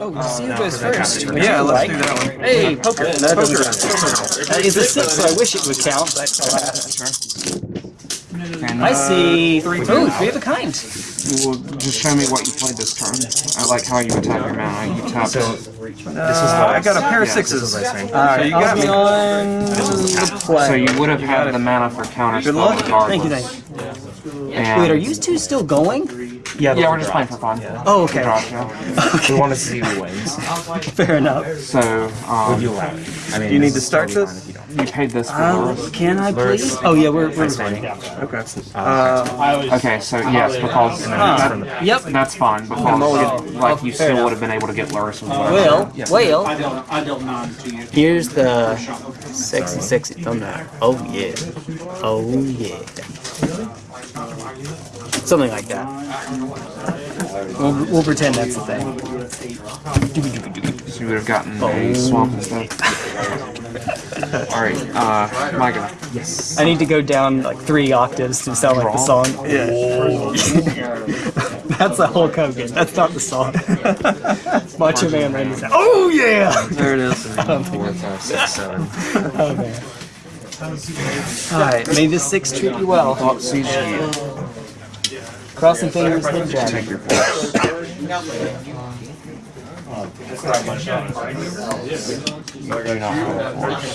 Oh, Steve goes first. Would Yeah, let's like? do that one. Hey, poker. That poker. doesn't Uh, it's a six, so I wish it would count, but And, I uh, see three. Ooh, three of a kind. Well, just show me what you played this turn. I like how you attack your mana. You tap it. Uh, I got a pair of Yeah, sixes. All So right, you I'll got me. on the play. So you would have had the mana for counter Good spell luck. regardless. Thank you, thank you. And Wait, are you two still going? Yeah, Yeah, we're just playing for fun. Oh, okay. Draw, yeah. We want to see who wins. Fair enough. So, um, You allow it. I mean, Do you need to start this? fine you paid this for Um, Lurrus. can I please? Oh yeah, we're we're recording. Okay. Uh, Okay, so yes, because Huh. Yep. that's fine, because like you still would have been able to get Lurrus with whatever. Well, well. I dealt nine to you. Here's the sexy, sexy thumbnail. Oh yeah. Oh yeah. Something like that. We'll, we'll pretend that's the thing. So you would have gotten a swamp instead. Alright, uh, my guy. I need to go down like three octaves to sound like the song. Yeah. that's the Hulk Hogan. That's not the song. Macho Man Randy Savage. Oh yeah! there it is. Four, five, six, seven. Oh man. Alright, may the six treat you well. Thought CG. Crossing fingers, hit dragon. Take your force. Not hold force.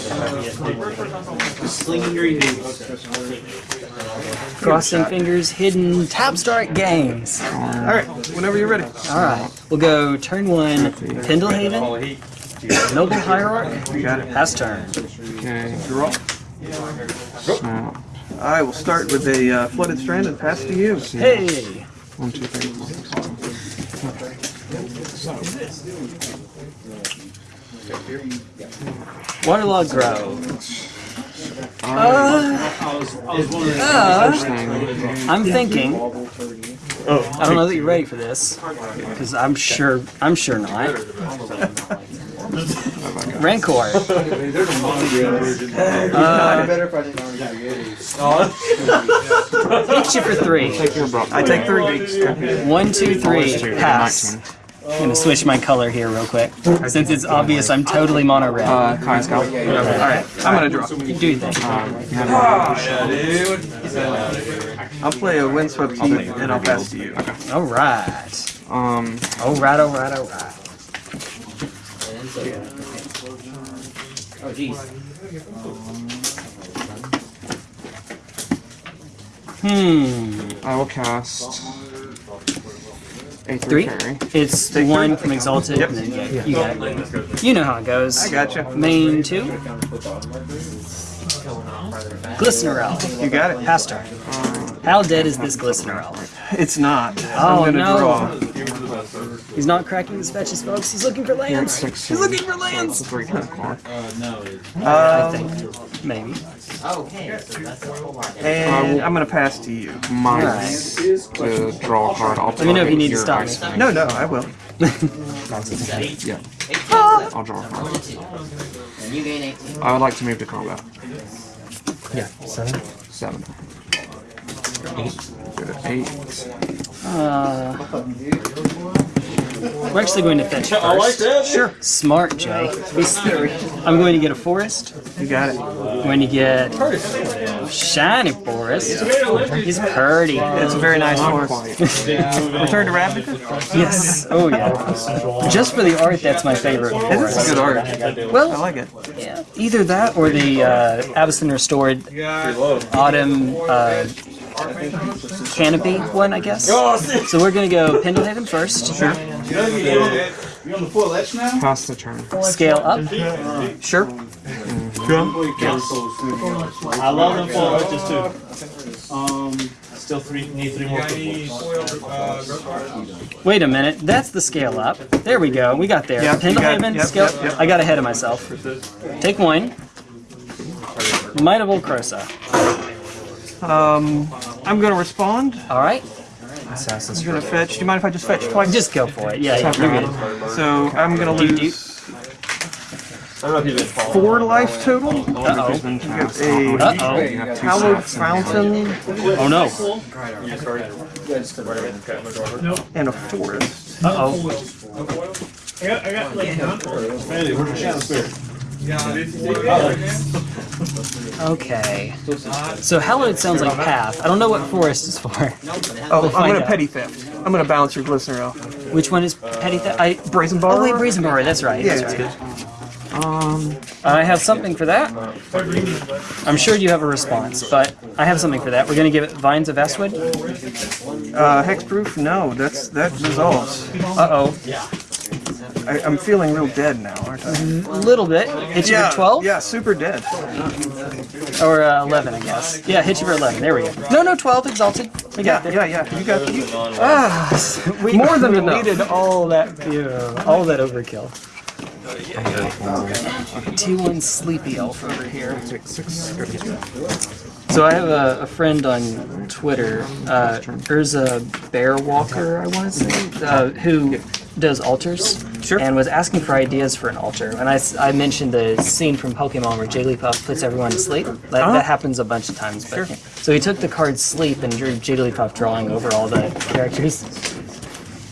Slinging your boots. Crossing fingers, hidden tab start games. All right. Whenever you're ready. Alright, we'll go turn one, Pendelhaven, Noble Hierarch, You got it. pass turn. Okay, Draw. snap. I will start with a uh, flooded strand and pass to you. Hey! One, two, three, four, six, seven. Waterlogged Grove. I was, I was one of the First thing, I'm thinking. Oh, I don't know that you're ready for this, because I'm sure I'm sure not. Rancor. Uh, hit you for three. take your bro. I take three beats. One, two, three. Two, Pass. 19. I'm gonna switch my color here real quick, since it's obvious I'm totally mono red. Uh, Kai Scout. All right, I'm gonna draw. you do your thing. Um, you have I'll play a windswept heath and I'll pass to you. All right. um, Alright, alright, All right. All right. All right. Hmm. I will cast a Three. three carry. It's one from Exalted. and then yeah, you got it. You know how it goes. I gotcha. Main two. Glistener Elf. You got it. Pass turn. How dead is this Glistener Elf? It's not. Oh, I'm gonna no. draw. He's not cracking his fetches, folks. He's looking for lands. He's looking for It's a lands. three card card. I Um, think. Maybe. and I'm gonna pass to you. Minus to draw a card. I'll Let me know if you need to your stop me. No, no, I will. Yeah. I'll draw a card. I would like to move to combat. Yeah, seven. Seven. Go to eight. Uh, we're actually going to fetch first. Sure. Smart, Jay. I'm going to get a forest. You got it. I'm going to get shiny forest. He's pretty. It's a very nice forest. Return to Ravnica? Yes. Oh yeah. Just for the art, that's my favorite This is good art. I Well, like it. yeah, either that or the uh, Avacyn restored autumn uh, canopy one, I guess. So we're gonna go Pendelhaven first. Sure. You on the full edge now? Pass the turn. Scale up. Sure. I love them for arches too. Um, still three, need three more people. Wait a minute. That's the scale up. There we go. We got there. Yep, you got it. Pendelhaven Yep, scale. yep, yep. I got ahead of myself. Take one. Might of Old Krosa. Um, I'm gonna respond. All right. Assassin's I'm gonna fetch. Do you mind if I just fetch twice? Just go for it. Yeah, yeah you're good. So I'm gonna Doot, lose four life total. Uh oh. A Uh oh. hallowed fountain Oh no. and a forest. Uh oh. got, I got like Randy, where's the shadow spirit? Okay. So hallowed sounds like path. I don't know what forest is for. Oh, We'll I'm gonna out. petty theft. I'm gonna balance your glistener elf. Which one is petty theft? I Brazen Oh bar. wait, brazen bar. That's right. Yeah, That's right. Um, I have something for that. I'm sure you have a response, but I have something for that. We're gonna give it vines of Vastwood. Uh, hexproof? No, that's that dissolves. Uh oh, I, I'm feeling real dead now, aren't I? a little bit. Hit you Yeah, for 12 Yeah, super dead. or uh, 11, I guess. Yeah, hit you for 11. There we go. No, no, 12 exalted. We got Yeah, yeah, yeah. You got you, Ah, we, More than we enough. needed all that, yeah, all that overkill. T1 Sleepy Elf over here. take six, go to two. So I have a, a friend on Twitter, uh, Urza Bearwalker, I want to say, uh, who does altars. Sure. And was asking for ideas for an altar. And I, I mentioned the scene from Pokemon where Jigglypuff puts everyone to sleep. That, Uh-huh. that happens a bunch of times. But, So he took the card Sleep and drew Jigglypuff drawing over all the characters.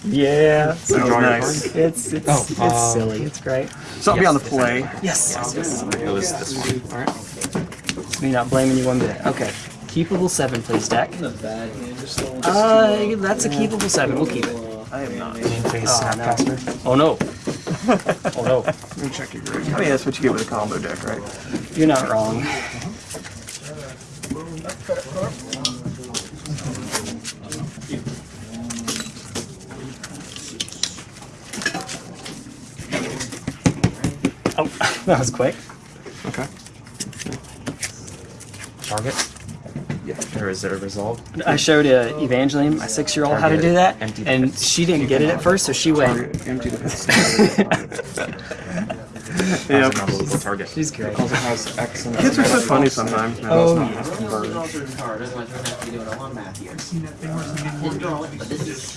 Yeah. So Oh, nice. it's it's, Oh, it's um, silly. It's great. So I'll be on the play. Yes, yes, yes. It was this one. Alright. It's me not blaming you one bit. Okay. Keepable seven, please, deck. Uh, that's a keepable seven. We'll keep it. I am not. Main phase Oh, Snapcaster. Oh no. oh no. Let me check your grade. I mean, that's what you get with a combo deck, right? You're not wrong. Oh, that was quick. Okay. Target. Yeah. Or is it a resolve? I showed uh, Evangeline, my six-year-old, how to do that, Empty and she didn't get it at first, so she went. Empty the That's Yeah. unbelievable target. She's great. Also has X Kids are so funny sometimes. Man.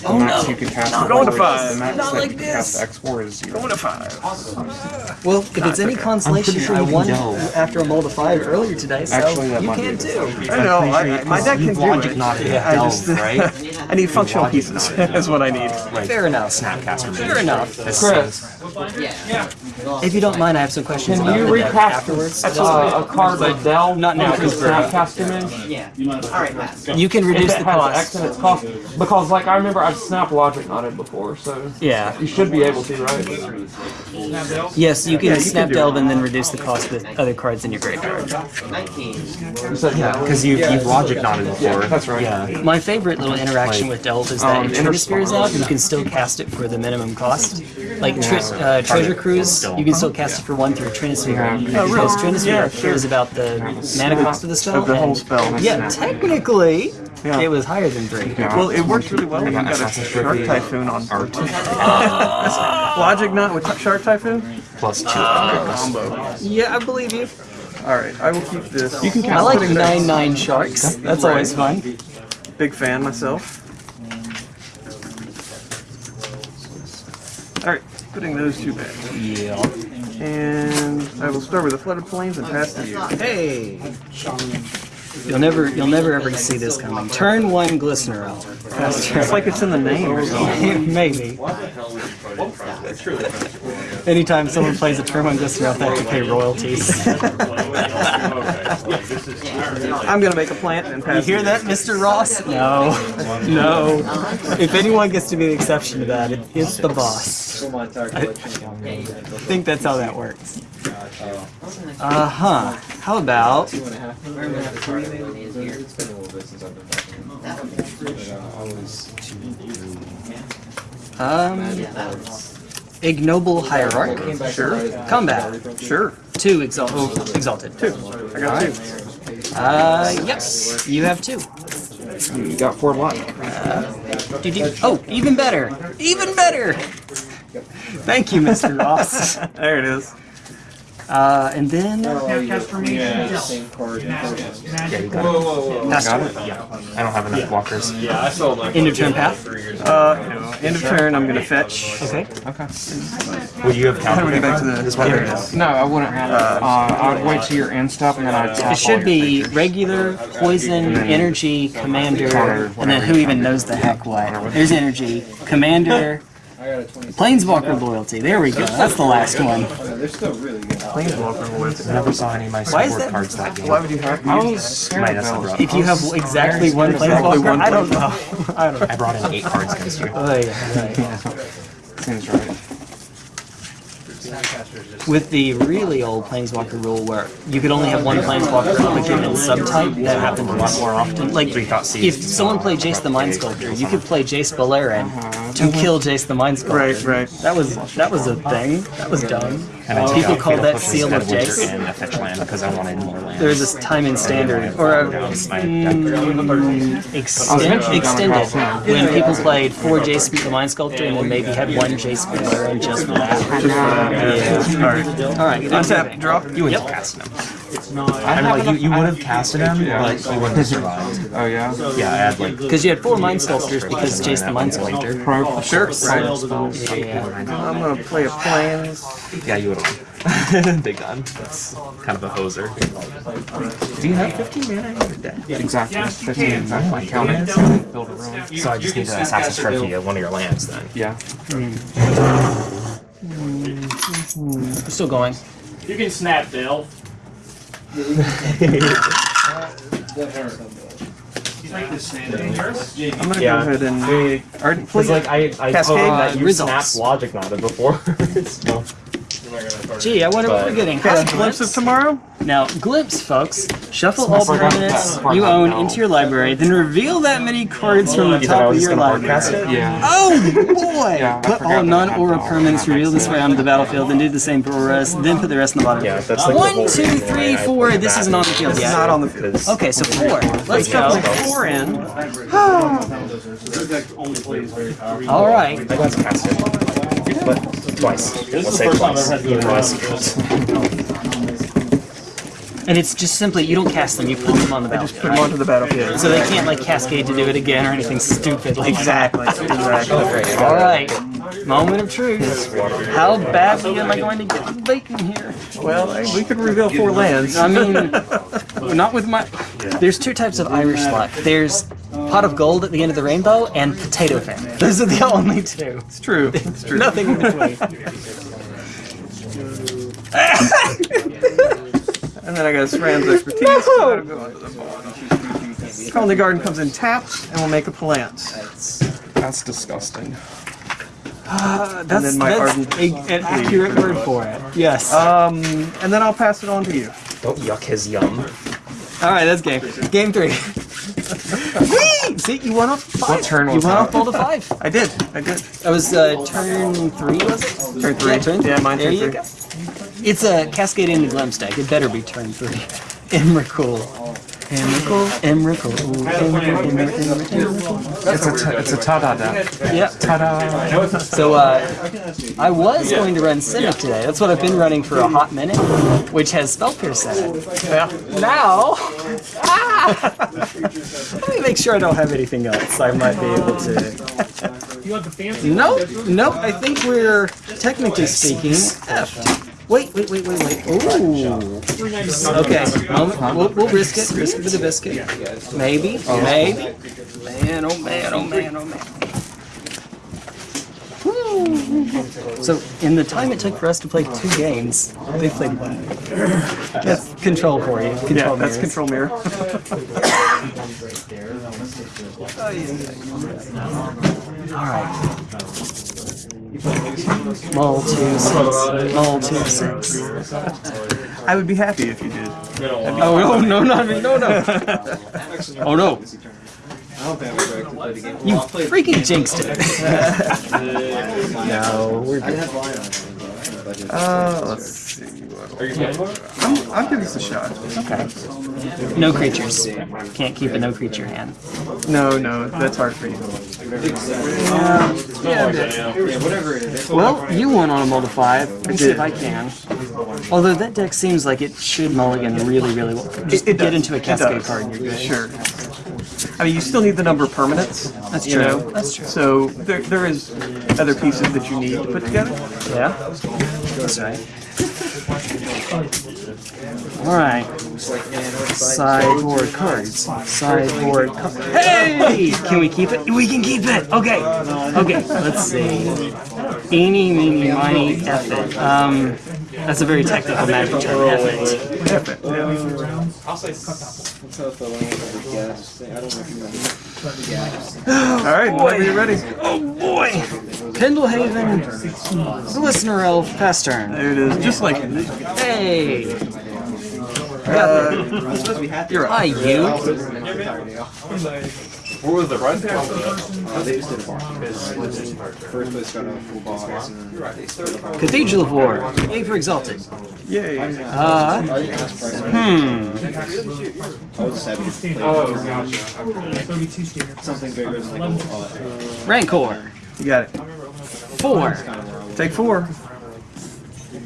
Oh, The max you could cast. I'm going to five. The max Not that like you could cast this. X four is zero. Going to five. Well, if it's any consolation, sure I you can won delve. after a mold of five earlier today, so Actually, that you might be can too. I know. I, I, my deck can do Logic it. not Yeah. I just, right? I need functional pieces. Is what I need. Fair enough. Snapcaster. Fair enough. Chris, If you don't mind, I have some questions about you the deck recast afterwards. uh, a card with delve Not now, into because we're- Snapcaster Mage? You can reduce If the it has X cost. in its cost, because like I remember I've Snap Logic knotted before, so Yeah. you should be able to, right? Yes, you can Yeah, snap can delve and then reduce the cost with other cards in your graveyard. You said yeah. Because you've, you've logic knotted before. That's right. Yeah. My favorite little interaction with delve is that Um, if Trinisphere is out, you can still cast it for the minimum cost. Like tre- uh, Treasure Cruise, you can still cast it for one through Trinisphere. Because Trinisphere Yeah, sure. is about the mana cost of the spell. Of the whole and- spell. Yeah, technically, Yeah. it was higher than three. Well, it works really well when you got a Shark Typhoon on board. Logic Knot with Shark Typhoon? Plus two combos. Combo. Yeah, I believe you. Alright, I will keep this. You can I like nine nine sharks. That's always fun. Big fan myself. Alright, putting those two back. Yeah. And I will start with the Flooded Plains and pass to you. Hey. You'll never, you'll never ever see this coming. Turn one glistener elf. That's true. It's like it's in the name or something. Maybe. Anytime someone plays a turn one glistener elf, they have to pay royalties. I'm gonna make a plant and You pass hear that, Mr. Ross? No. No. If anyone gets to be the exception to that, it, it's the boss. I think that's how that works. Uh huh. How about um ignoble hierarch? Sure. Combat. Sure. Two exalt- oh, exalted. Two. I got two. Uh, yes. You have two. You got four luck. Did you? Oh, even better. Even better. Thank you, Mr. Ross. There it is. Uh, and then Yeah, you got it? pass Got turn. it? Yeah. I don't have enough walkers yeah i blockers. End of turn path. Uh, end of turn, I'm gonna fetch. Okay. Okay. Would you have How do we counted get back to the? this one? There. No, I wouldn't have. Uh, I would wait till your end step and then I'd tap It should be features. regular, poison, energy, commander, and then who even knows the heck what. There's energy, commander, Planeswalker loyalty. There we go. That's the last one. They're still really good. Planeswalker loyalty. Never saw any of my support that- cards that game. Why would you have I to? was Might have brought. If you have exactly one Planeswalker, one I don't know. I don't know. I brought in eight cards against you. Oh, yeah, right. Seems right. With the really old Planeswalker rule where you could only have one Planeswalker of a given subtype, that happened a lot more often. Like, Three if someone played Jace the Mind Sculptor, you could play Jace Beleren uh-huh. To kill Jace the Mind Sculptor. Right, right. That was that was a thing. That was dumb. And I People out call that Pushes Seal and of Winter Jace. and fetch land because I wanted more land. There's this time in standard or a down my deck. mm, extend, extended when people played four Jace the Mind Sculptor and then maybe had one Jace Beleren just for that. Yeah. All right. All right. Untap, draw. You wouldn't have casted him. I mean, like, you, you would have casted him, but he wouldn't have survived. Oh yeah. Yeah, I had like Because you had four Mind Sculptors because Jace the Mind Sculptor. Sure. Yeah, yeah. I'm gonna play a planes. Yeah, you would have. Big time. That's kind of a hoser. Do you have 15 mana in your deck? Exactly. Fifteen. Oh my Count it. goodness. Build a room. So I just need to Assassin's Trophy at one of your lands then. Yeah. We're still going. You can snap, I'm gonna Yeah. go ahead and. Please. like I, I Cascade? told that you snapped logic knotted before. so. Gee, I wonder what we're getting. Cast Huh? glimpse of tomorrow. Now, Glimpse, folks. Shuffle all Smells like permanents you own into your library, then reveal that many cards from the You thought I top of your library. broadcast it? Yeah. Oh boy! Yeah, put all non-aura permanents revealed this way onto the battlefield, then do the same for rest, then put the rest in the bottom. Yeah, that's like the One, whole two, reason three, why I four. played This isn't on the field It's yet. not on the field. Okay, so four. Let's Shuffling go. four in. All right. But twice. This is the first time I've twice. had to Even do though I it. see it. And it's just simply you don't cast them, you put them on the battlefield. Put battlefield. them onto the battlefield. So they can't like cascade to do it again or anything stupid like Exactly. Exactly. All right, moment of truth. How badly am I going to get Bacon here? Well, hey, we could reveal four lands. I mean, not with my. There's two types of Irish luck. There's pot of gold at the end of the rainbow and potato fan. Those are the only two. It's true. It's true. Nothing in between. And then I got Sram's expertise. so that'll the. Colony Garden comes in tapped, and we'll make a plant. That's disgusting. Uh, that's then my that's a, an accurate word for it. Yes. Um, and then I'll pass it on to you. Don't yuck his yum. All right, that's game. Game three. Whee! See, you went off five. What turn You was went that? off all to five. I did. I did. That was uh, turn three, was it? Turn three. Yeah, turn Yeah, mine There turn you three. Go. It's a Cascade into Glimpse deck. It better be turn three. Emrakul. Emrakul. Emrakul. Emrakul. Emrakul. Emrakul. It's a t- it's a ta-da deck. Yeah. Ta-da. So uh, I was going to run Simic today. That's what I've been running for a hot minute, which has Spell Pierce in it. Now, ah, let me make sure I don't have anything else. I might be able to. You want the fancy? Nope, nope. I think we're technically speaking effed. Wait, wait, wait, wait, wait. Ooh. Okay, moment. We'll, we'll risk it. Risk it for the biscuit. Maybe, maybe. Man, oh man, oh man, oh man. Woo. So, in the time it took for us to play two games, they played one. That's control for you. Control Yeah, that's mirrors. control mirror. All right. Mull two six. Mull two six. I would be happy if you did. Oh no, no, not me, no, no. oh no. You freaking jinxed it. no, we're good. Uh, let's see. I'm, I'll give this a shot. Okay. No creatures. Can't keep a no creature hand. No, no, that's hard for you. Well, you won on a multi five. Let me see if I can. Although that deck seems like it should mulligan really, really well. Just It get does. into a It cascade does. card and you're good. Sure. I mean, you still need the number of permanents. That's you true. know? That's true. So there, there is other pieces that you need to put together. Yeah? That's right. Alright. Sideboard cards. Sideboard cards. Hey! Can we keep it? We can keep it! Okay. Okay, let's see. Eeny, meeny, miny, F it. Um, that's a very technical magic term, F it. I'll say What's up, you're ready? Oh boy! Pendelhaven, the listener elf, past turn. There it is. Just like. Hey. Uh, you're a you. What the run pass? Uh, they just did a box. First place got a full box. Cathedral of War. A for Exalted. Yeah. Uh, uh hmm. Oh, gotcha. Something bigger than like a Rancor. You got it. Four. Take four.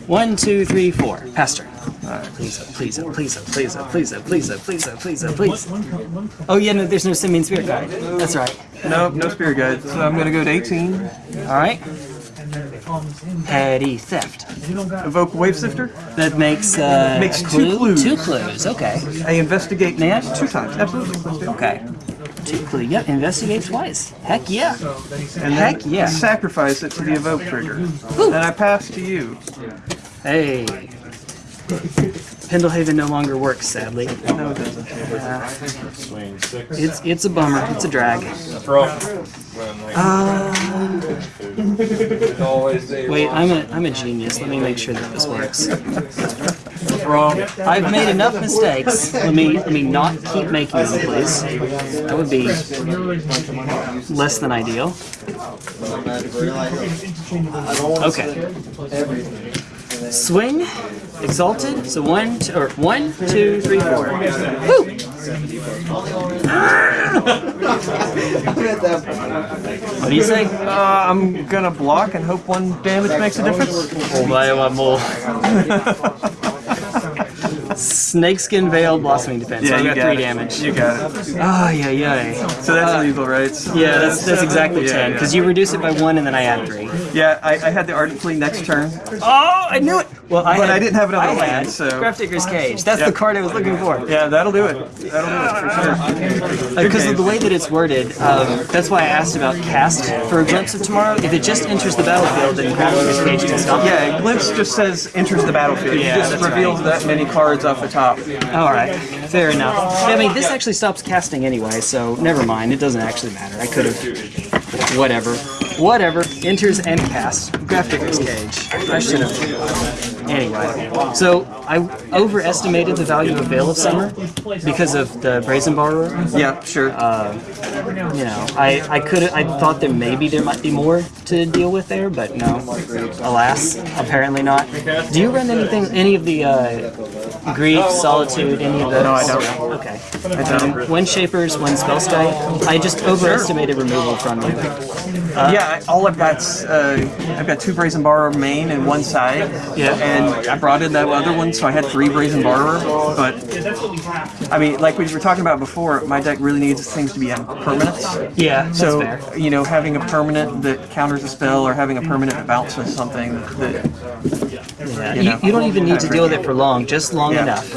One, two, three, four. Pastor turn. Please, please, please, please, please, please, please, please, please. Oh yeah, no, there's no Simian Spirit Guide. That's right. Nope, no spirit guide. So I'm gonna go to 18. All right. Petty theft. Evoke wave sifter. That makes uh, Makes two clue? clues. Two clues. Okay. I investigate Yeah. two times. Absolutely. Okay. Two clue. Yep. Investigate twice. Heck yeah. And Heck yeah. sacrifice it to the evoke trigger. Then I pass to you. Hey. Pendelhaven no longer works, sadly. No, it doesn't. It's it's a bummer. It's a drag. Uh, wait, I'm a I'm a genius. Let me make sure that this works. I've made enough mistakes. Let me let me not keep making them, please. That would be less than ideal. Okay. Swing, exalted. So one, two, or one, two, three, four. Woo! Ah! What do you say? Uh, I'm gonna block and hope one damage makes a difference. Oh, my, one more. Snakeskin Veil, Blossoming Defense. so I've you got got three it. damage. You got it. Oh, yeah, yeah. So that's uh, legal, right? Yeah, that's that's exactly Yeah, ten. yeah. Because you reduce it by one, and then I add three. Yeah, I, I had the Ardent Plea next turn. Oh, I knew it. Well, I But had, I didn't have another I land, had so- Grafdigger's Cage. That's the card I was looking for. Yeah, that'll do it. That'll do it for sure. Because of the way that it's worded, um, that's why I asked about cast for a glimpse of tomorrow. If it just enters the battlefield, then Grafdigger's Cage can stop. Yeah, glimpse just says enters the battlefield. Yeah, it just reveals that many cards off the top. All right, fair enough. I mean, this actually stops casting anyway, so never mind. It doesn't actually matter. I could have, whatever, whatever. Enters and casts. Grafdigger's Cage. I should have. Anyway, so I overestimated the value of Veil of Summer because of the Brazen Borrower. Yeah, sure. You know, I I could I thought that maybe there might be more to deal with there, but no. Alas, apparently not. Do you run anything, any of the uh, grief, solitude, any of those? No, I don't. Okay. Um, one shapers, one spell sky. I just overestimated removal from you. yeah, all I've got's uh, I've got two Brazen Borrower main and one side. Yeah. And I brought in that other one, so I had three Brazen Borrower. But I mean, like we were talking about before, my deck really needs things to be on permanents. Yeah, that's So you know, having a permanent that counters a spell, or having a permanent that bounces something that Yeah. you You, don't even need to deal with it for long, just long Yeah. enough.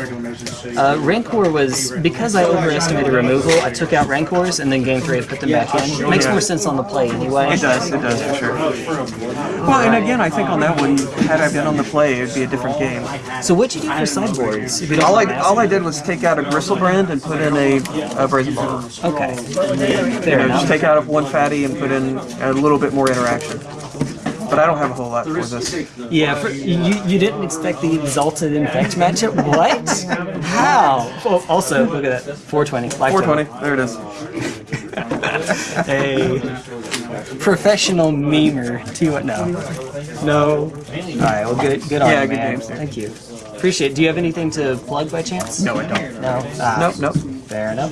Uh, Rancor was because I overestimated removal. I took out Rancors and then game three I put them back in. Makes more sense on the play anyway. It does, it does for sure. Well, and again, I think on that one, had I been on the play, it'd be a different game. So what'd you do for sideboards? If you don't All I all I did was take out a Griselbrand and put in a, a Brazen Bar. Okay, You know, enough. just take out one fatty and put in a little bit more interaction. But I don't have a whole lot for this. Yeah, for, you you didn't expect the exalted infect matchup? What? How? Oh, also, look at that, 420. life 420, there it is. total. A professional memer. To what? No, no. All right, well, good, good on Yeah, you, good man. games. Thank you. Appreciate. it. Do you have anything to plug by chance? No, I don't. No. Ah, Nope, nope. Fair enough.